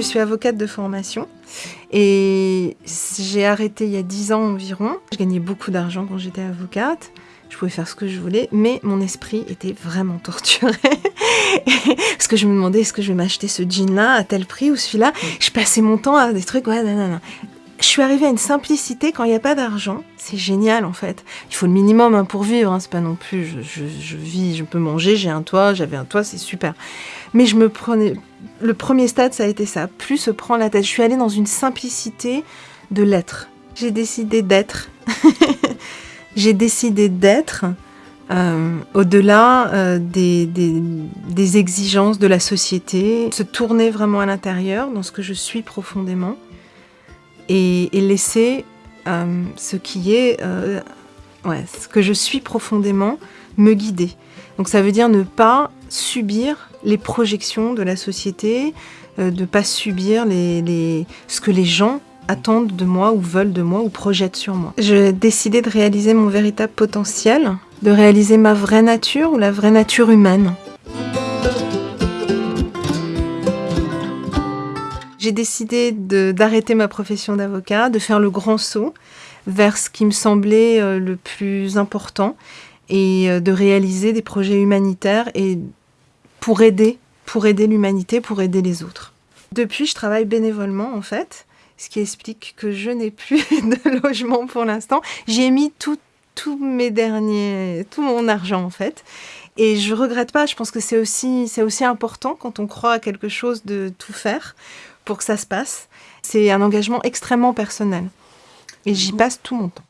je suis avocate de formation et j'ai arrêté il y a 10 ans environ. Je gagnais beaucoup d'argent quand j'étais avocate. Je pouvais faire ce que je voulais, mais mon esprit était vraiment torturé. Parce que je me demandais, est-ce que je vais m'acheter ce jean-là à tel prix ou celui-là? Je passais mon temps à des trucs, ouais, non, non, non je suis arrivée à une simplicité quand il n'y a pas d'argent. C'est génial en fait. Il faut le minimum hein, pour vivre. Hein. C'est pas non plus je, vis, je peux manger, j'ai un toit, j'avais un toit, c'est super. Mais je me prenais. Le premier stade, ça a été ça. Plus se prendre la tête. Je suis allée dans une simplicité de l'être. J'ai décidé d'être. j'ai décidé d'être. Euh, au-delà euh, des, des exigences de la société, se tourner vraiment à l'intérieur, dans ce que je suis profondément, et, laisser euh, ce qui est, euh, ce que je suis profondément, me guider. Donc ça veut dire ne pas subir les projections de la société, euh, de ne pas subir ce que les gens attendent de moi ou veulent de moi ou projettent sur moi. J'ai décidé de réaliser mon véritable potentiel, de réaliser ma vraie nature ou la vraie nature humaine. J'ai décidé d'arrêter ma profession d'avocat, de faire le grand saut vers ce qui me semblait euh, le plus important et euh, de réaliser des projets humanitaires et pour aider, pour aider l'humanité, pour aider les autres. Depuis, je travaille bénévolement en fait, ce qui explique que je n'ai plus de logement pour l'instant. J'ai mis tout, tout mes derniers, tout mon argent en fait. Et je regrette pas, je pense que c'est aussi, aussi important quand on croit à quelque chose de tout faire pour que ça se passe. C'est un engagement extrêmement personnel. Et j'y passe tout mon temps.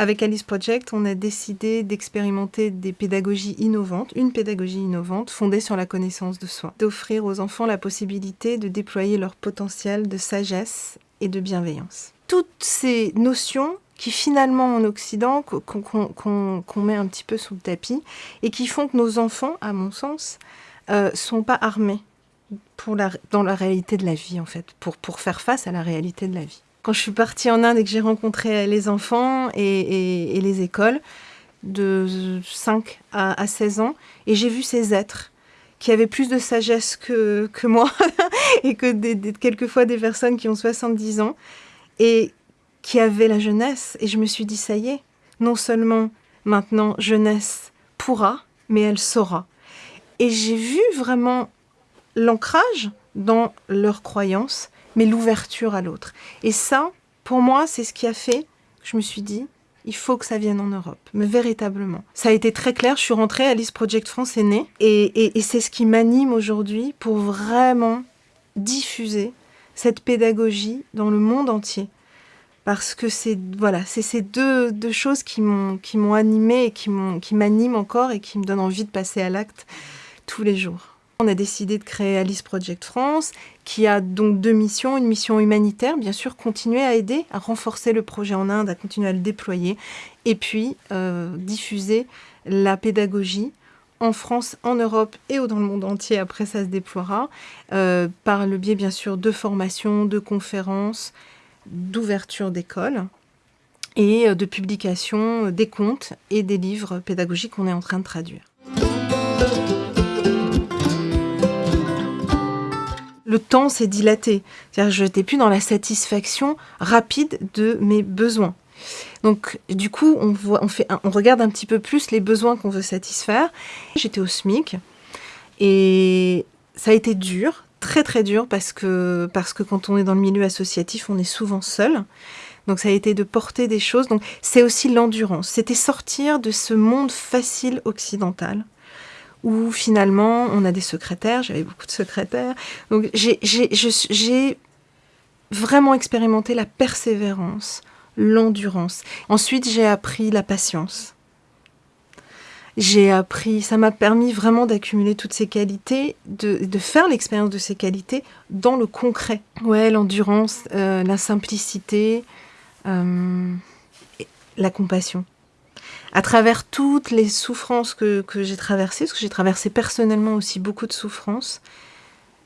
Avec Alice Project, on a décidé d'expérimenter des pédagogies innovantes, une pédagogie innovante fondée sur la connaissance de soi, d'offrir aux enfants la possibilité de déployer leur potentiel de sagesse et de bienveillance. Toutes ces notions qui finalement en Occident, qu'on met un petit peu sous le tapis, et qui font que nos enfants, à mon sens, euh, sont pas armés pour dans la réalité de la vie, en fait, pour, pour faire face à la réalité de la vie. Quand je suis partie en Inde et que j'ai rencontré les enfants et, les écoles, de 5 à, à 16 ans, et j'ai vu ces êtres qui avaient plus de sagesse que, que moi, et que des, quelquefois des personnes qui ont 70 ans, et qui avait la jeunesse. Et je me suis dit, ça y est, non seulement maintenant jeunesse pourra, mais elle saura. Et j'ai vu vraiment l'ancrage dans leurs croyances, mais l'ouverture à l'autre. Et ça, pour moi, c'est ce qui a fait je me suis dit, il faut que ça vienne en Europe, mais véritablement. Ça a été très clair, je suis rentrée, Alice Project France est née, et, et c'est ce qui m'anime aujourd'hui pour vraiment diffuser cette pédagogie dans le monde entier parce que c'est voilà, c'est ces deux, deux, choses qui m'ont qui m'ont animé et qui m'ont qui m'animent encore et qui me donnent envie de passer à l'acte tous les jours. On a décidé de créer Alice Project France, qui a donc deux missions. Une mission humanitaire, bien sûr, continuer à aider, à renforcer le projet en Inde, à continuer à le déployer, et puis euh, diffuser la pédagogie en France, en Europe et dans le monde entier, après ça se déploiera, euh, par le biais bien sûr de formations, de conférences, d'ouverture d'école et euh, de publication euh, des contes et des livres pédagogiques qu'on est en train de traduire. Le temps s'est dilaté, c'est-à-dire je n'étais plus dans la satisfaction rapide de mes besoins. Donc du coup, on, voit, on, fait, on regarde un petit peu plus les besoins qu'on veut satisfaire. J'étais au SMIC et ça a été dur, très très dur parce que, parce que quand on est dans le milieu associatif, on est souvent seul. Donc ça a été de porter des choses. Donc c'est aussi l'endurance. C'était sortir de ce monde facile occidental où finalement on a des secrétaires. J'avais beaucoup de secrétaires. Donc j'ai vraiment expérimenté la persévérance, l'endurance. Ensuite j'ai appris la patience j'ai appris, ça m'a permis vraiment d'accumuler toutes ces qualités, de, faire l'expérience de ces qualités dans le concret. Ouais, l'endurance, euh, la simplicité, euh, la compassion. À travers toutes les souffrances que, que j'ai traversées, parce que j'ai traversé personnellement aussi beaucoup de souffrances,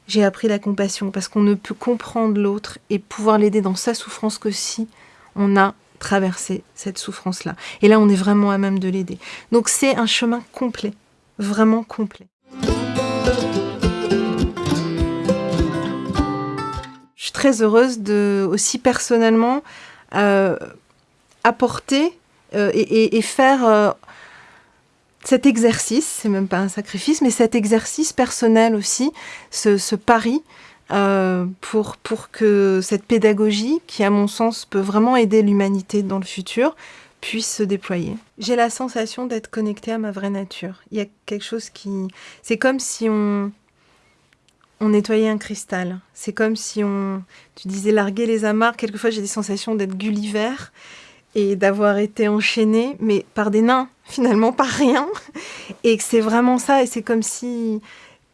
j'ai appris la compassion, parce qu'on ne peut comprendre l'autre et pouvoir l'aider dans sa souffrance que si on a traverser cette souffrance-là. Et là, on est vraiment à même de l'aider. Donc c'est un chemin complet, vraiment complet. Je suis très heureuse de aussi personnellement euh, apporter euh, et, faire euh, cet exercice, c'est même pas un sacrifice, mais cet exercice personnel aussi, ce pari pour, pour que cette pédagogie, qui à mon sens peut vraiment aider l'humanité dans le futur, puisse se déployer. J'ai la sensation d'être connectée à ma vraie nature. Il y a quelque chose qui... C'est comme si on on nettoyait un cristal. C'est comme si on, tu disais larguer les amarres. Quelquefois, j'ai des sensations d'être Gulliver et d'avoir été enchaînée, mais par des nains, finalement, par rien. Et que c'est vraiment ça. Et c'est comme si,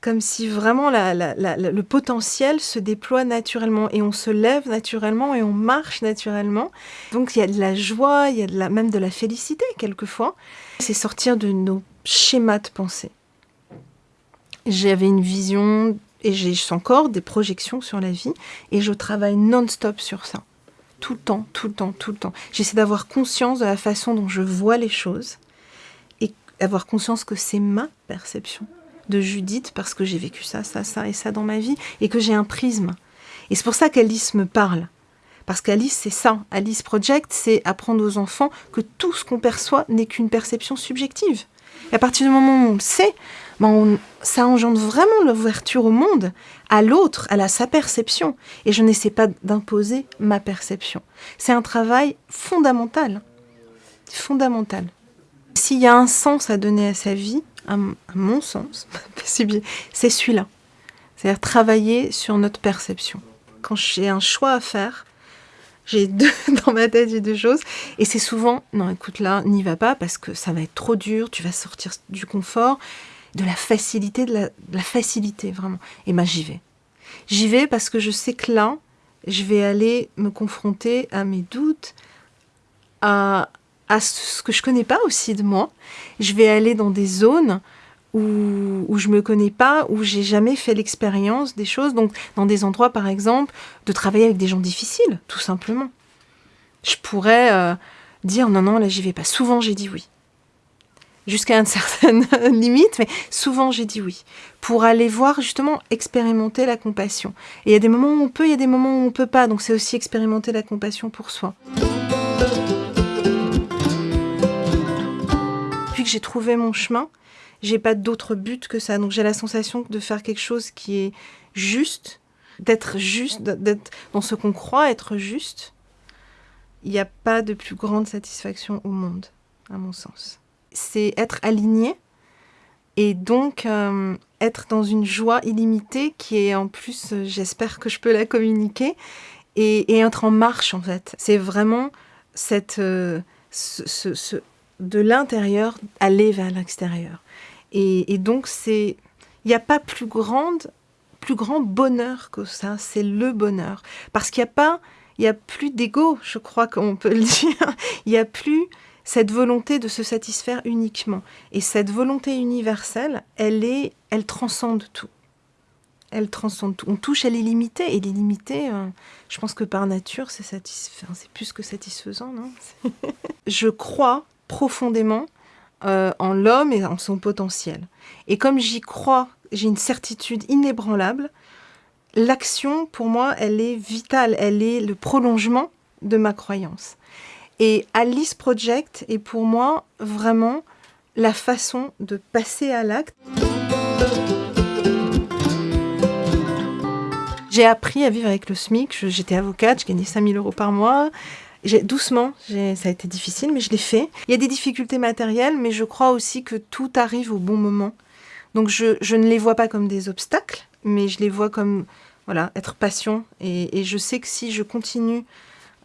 comme si vraiment le potentiel se déploie naturellement et on se lève naturellement et on marche naturellement. Donc il y a de la joie, il y a même de la félicité quelquefois. C'est sortir de nos schémas de pensée. J'avais une vision et j'ai encore des projections sur la vie et je travaille non-stop sur ça. Tout le temps, tout le temps, tout le temps. J'essaie d'avoir conscience de la façon dont je vois les choses et avoir conscience que c'est ma perception de Judith parce que j'ai vécu ça, ça, ça et ça dans ma vie et que j'ai un prisme. Et c'est pour ça qu'Alice me parle. Parce qu'Alice, c'est ça. Alice Project, c'est apprendre aux enfants que tout ce qu'on perçoit n'est qu'une perception subjective. Et à partir du moment où on le sait, ben ça engendre vraiment l'ouverture au monde, à l'autre, à sa perception. Et je n'essaie pas d'imposer ma perception. C'est un travail fondamental. Fondamental. S'il y a un sens à donner à sa vie, à, mon sens, c'est celui-là. C'est-à-dire travailler sur notre perception. Quand j'ai un choix à faire, j'ai deux dans ma tête, j'ai deux choses. Et c'est souvent, non, écoute là, n'y va pas parce que ça va être trop dur, tu vas sortir du confort de la facilité, de la, facilité vraiment. Et moi, j'y vais. J'y vais parce que je sais que là, je vais aller me confronter à mes doutes, à, à ce que je connais pas aussi de moi. Je vais aller dans des zones où, où je me connais pas, où j'ai jamais fait l'expérience des choses. Donc, dans des endroits, par exemple, de travailler avec des gens difficiles, tout simplement. Je pourrais euh, dire non, non, là, j'y vais pas. Souvent, j'ai dit oui jusqu'à une certaine limite, mais souvent j'ai dit oui, pour aller voir justement expérimenter la compassion. Et il y a des moments où on peut, il y a des moments où on peut pas, donc c'est aussi expérimenter la compassion pour soi. J'ai trouvé mon chemin, j'ai pas d'autre but que ça, donc j'ai la sensation de faire quelque chose qui est juste, d'être juste, d'être dans ce qu'on croit être juste. Il n'y a pas de plus grande satisfaction au monde, à mon sens c'est être aligné et donc euh, être dans une joie illimitée qui est en plus, euh, j'espère que je peux la communiquer, et, être en marche en fait. C'est vraiment cette, euh, de l'intérieur aller vers l'extérieur. Et, donc c'est, il n'y a pas plus grande, plus grand bonheur que ça. C'est le bonheur parce qu'il n'y a pas, il y a plus d'ego, je crois qu'on peut le dire. Il n'y a plus cette volonté de se satisfaire uniquement. Et cette volonté universelle, elle est, elle transcende tout. Elle transcende tout. On touche à l'illimité, et l'illimité, euh, je pense que par nature, c'est c'est plus que satisfaisant, non? Je crois profondément euh, en l'homme et en son potentiel. Et comme j'y crois, j'ai une certitude inébranlable, l'action, pour moi, elle est vitale, elle est le prolongement de ma croyance. Et Alice Project est pour moi vraiment la façon de passer à l'acte. J'ai appris à vivre avec le SMIC. J'étais avocate, je gagnais 5000 euros par mois. Doucement, ça a été difficile, mais je l'ai fait. Il y a des difficultés matérielles, mais je crois aussi que tout arrive au bon moment. Donc je, ne les vois pas comme des obstacles, mais je les vois comme voilà, être patient. et je sais que si je continue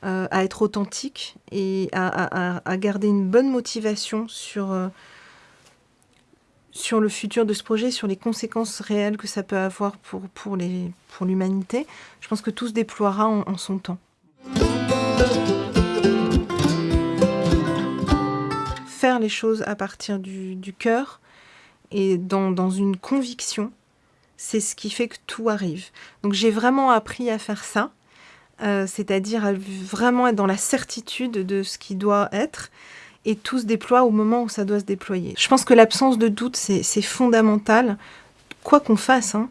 euh, à être authentique et à, garder une bonne motivation sur, euh, sur le futur de ce projet, sur les conséquences réelles que ça peut avoir pour, pour l'humanité. Pour Je pense que tout se déploiera en, son temps. Faire les choses à partir du, cœur et dans, une conviction, c'est ce qui fait que tout arrive. Donc j'ai vraiment appris à faire ça. Euh, c'est-à-dire vraiment être dans la certitude de ce qui doit être et tout se déploie au moment où ça doit se déployer. Je pense que l'absence de doute, c'est fondamental, quoi qu'on fasse, hein.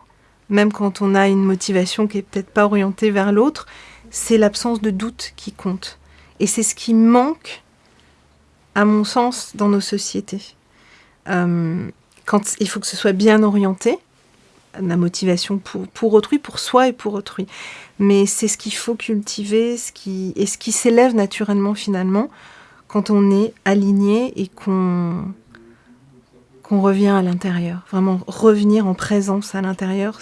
même quand on a une motivation qui est peut-être pas orientée vers l'autre, c'est l'absence de doute qui compte. Et c'est ce qui manque, à mon sens, dans nos sociétés. Euh, quand il faut que ce soit bien orienté, la motivation pour, pour autrui, pour soi et pour autrui. Mais c'est ce qu'il faut cultiver, ce qui, et ce qui s'élève naturellement finalement quand on est aligné et qu'on revient à l'intérieur. Vraiment revenir en présence à l'intérieur,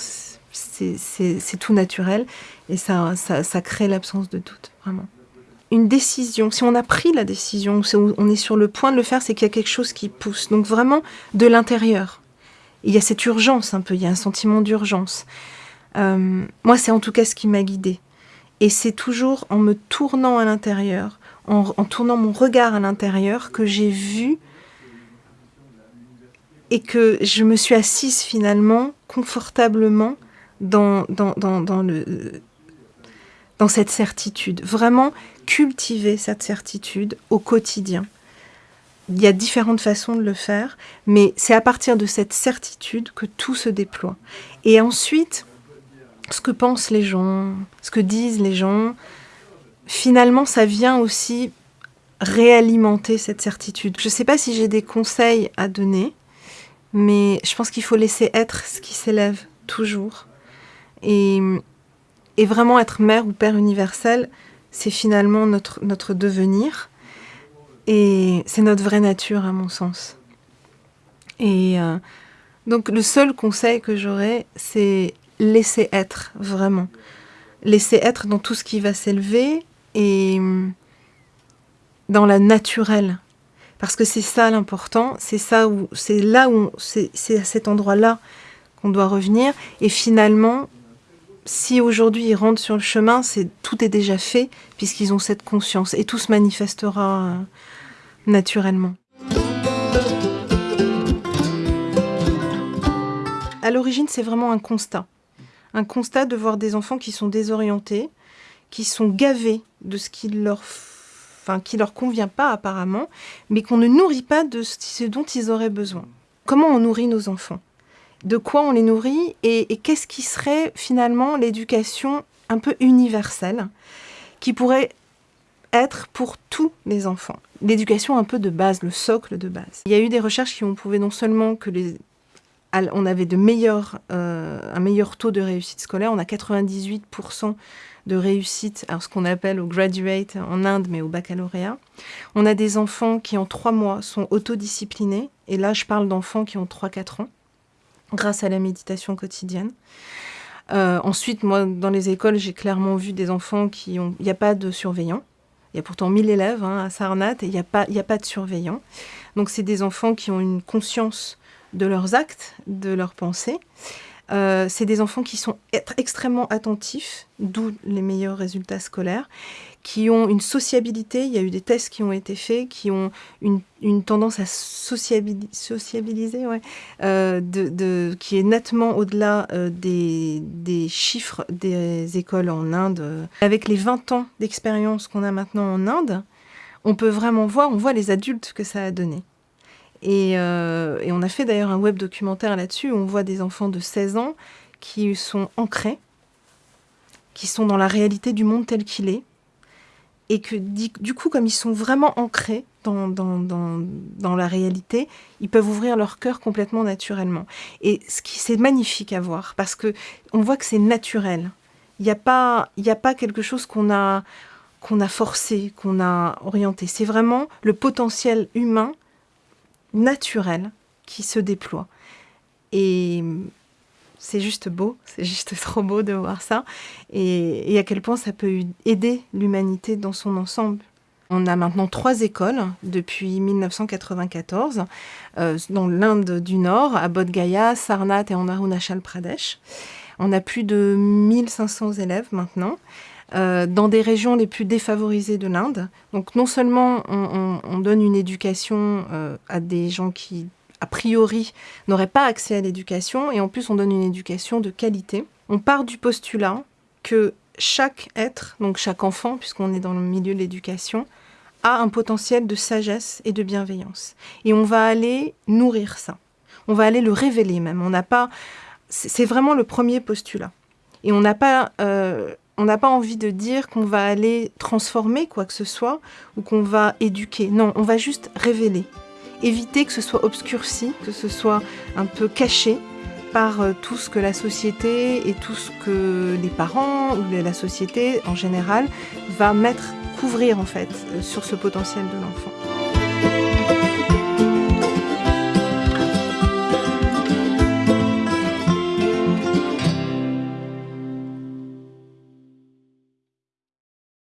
c'est tout naturel et ça, ça, ça crée l'absence de doute, vraiment. Une décision, si on a pris la décision, si on est sur le point de le faire, c'est qu'il y a quelque chose qui pousse. Donc vraiment de l'intérieur. Il y a cette urgence un peu, il y a un sentiment d'urgence. Euh, moi, c'est en tout cas ce qui m'a guidée. Et c'est toujours en me tournant à l'intérieur, en, tournant mon regard à l'intérieur, que j'ai vu et que je me suis assise finalement confortablement dans, le, dans cette certitude. Vraiment cultiver cette certitude au quotidien. Il y a différentes façons de le faire, mais c'est à partir de cette certitude que tout se déploie. Et ensuite, ce que pensent les gens, ce que disent les gens, finalement, ça vient aussi réalimenter cette certitude. Je ne sais pas si j'ai des conseils à donner, mais je pense qu'il faut laisser être ce qui s'élève toujours. Et, et, vraiment être mère ou père universel, c'est finalement notre, notre devenir. Et c'est notre vraie nature, à mon sens. Et euh, donc le seul conseil que j'aurais, c'est laisser être, vraiment. Laisser être dans tout ce qui va s'élever et dans la naturelle. Parce que c'est ça l'important, c'est ça où, c'est là où, c'est à cet endroit-là qu'on doit revenir. Et finalement, si aujourd'hui ils rentrent sur le chemin, c'est tout est déjà fait puisqu'ils ont cette conscience et tout se manifestera euh, naturellement. À l'origine, c'est vraiment un constat. Un constat de voir des enfants qui sont désorientés, qui sont gavés de ce qui leur, enfin, qui leur convient pas apparemment, mais qu'on ne nourrit pas de ce dont ils auraient besoin. Comment on nourrit nos enfants? De quoi on les nourrit Et, qu'est-ce qui serait finalement l'éducation un peu universelle qui pourrait être pour tous les enfants. L'éducation un peu de base, le socle de base. Il y a eu des recherches qui ont prouvé non seulement que les, on avait de meilleurs, euh, un meilleur taux de réussite scolaire, on a 98% de réussite, alors ce qu'on appelle au graduate en Inde, mais au baccalauréat. On a des enfants qui en trois mois sont autodisciplinés, et là je parle d'enfants qui ont 3-4 ans, grâce à la méditation quotidienne. Euh, ensuite, moi, dans les écoles, j'ai clairement vu des enfants qui ont... Il n'y a pas de surveillant. Il y a pourtant 1000 élèves hein, à Sarnat et il n'y a, pas, a pas de surveillant. Donc, c'est des enfants qui ont une conscience de leurs actes, de leurs pensées. Euh, c'est des enfants qui sont extrêmement attentifs, d'où les meilleurs résultats scolaires, qui ont une sociabilité, il y a eu des tests qui ont été faits, qui ont une, tendance à sociabiliser, euh, qui est nettement au-delà euh, des, des, chiffres des écoles en Inde. Avec les 20 ans d'expérience qu'on a maintenant en Inde, on peut vraiment voir, on voit les adultes que ça a donné. Euh, et, on a fait d'ailleurs un web documentaire là-dessus où on voit des enfants de 16 ans qui sont ancrés, qui sont dans la réalité du monde tel qu'il est. Et que du coup, comme ils sont vraiment ancrés dans, dans, dans, la réalité, ils peuvent ouvrir leur cœur complètement naturellement. Et c'est magnifique à voir parce que on voit que c'est naturel. Il n'y a pas, a pas quelque chose qu'on a qu'on a forcé, qu'on a orienté. C'est vraiment le potentiel humain naturel qui se déploie. Et c'est juste beau, c'est juste trop beau de voir ça. Et, à quel point ça peut aider l'humanité dans son ensemble. On a maintenant trois écoles depuis 1994 euh, dans l'Inde du Nord, à Bodh Gaya, Sarnath et en Arunachal Pradesh. On a plus de 1500 élèves maintenant. Euh, dans des régions les plus défavorisées de l'Inde. Donc non seulement on, donne une éducation euh, à des gens qui, a priori, n'auraient pas accès à l'éducation, et en plus on donne une éducation de qualité. On part du postulat que chaque être, donc chaque enfant, puisqu'on est dans le milieu de l'éducation, a un potentiel de sagesse et de bienveillance. Et on va aller nourrir ça. On va aller le révéler même. On n'a pas c'est vraiment le premier postulat. Et on n'a pas, euh, on n'a pas envie de dire qu'on va aller transformer quoi que ce soit ou qu'on va éduquer. Non, on va juste révéler. Éviter que ce soit obscurci, que ce soit un peu caché par euh, tout ce que la société et tout ce que les parents ou la société en général va mettre, couvrir en fait, euh, sur ce potentiel de l'enfant.